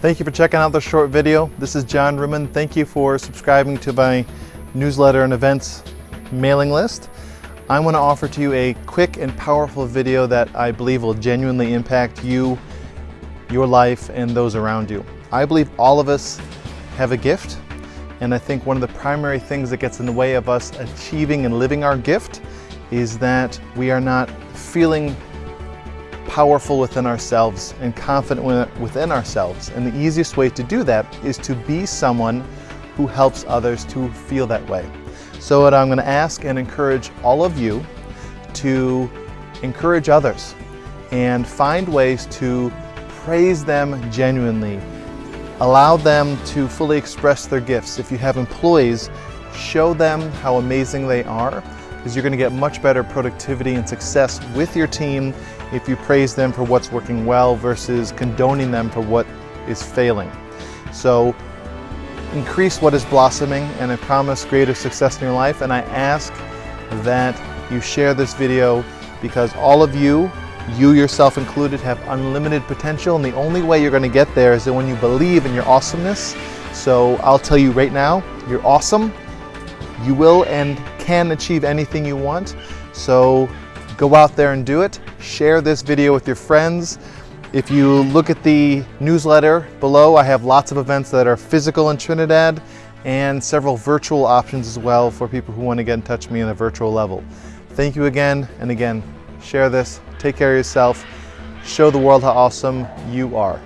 Thank you for checking out this short video. This is John Ruman. Thank you for subscribing to my newsletter and events mailing list. I want to offer to you a quick and powerful video that I believe will genuinely impact you, your life, and those around you. I believe all of us have a gift, and I think one of the primary things that gets in the way of us achieving and living our gift is that we are not feeling powerful within ourselves and confident within ourselves. And the easiest way to do that is to be someone who helps others to feel that way. So what I'm going to ask and encourage all of you to encourage others and find ways to praise them genuinely. Allow them to fully express their gifts. If you have employees, show them how amazing they are because you're going to get much better productivity and success with your team if you praise them for what's working well versus condoning them for what is failing. So increase what is blossoming and I promise greater success in your life and I ask that you share this video because all of you, you yourself included, have unlimited potential and the only way you're going to get there is that when you believe in your awesomeness. So I'll tell you right now, you're awesome. You will and can achieve anything you want. So go out there and do it. Share this video with your friends. If you look at the newsletter below, I have lots of events that are physical in Trinidad and several virtual options as well for people who want to get in touch with me on a virtual level. Thank you again, and again, share this, take care of yourself, show the world how awesome you are.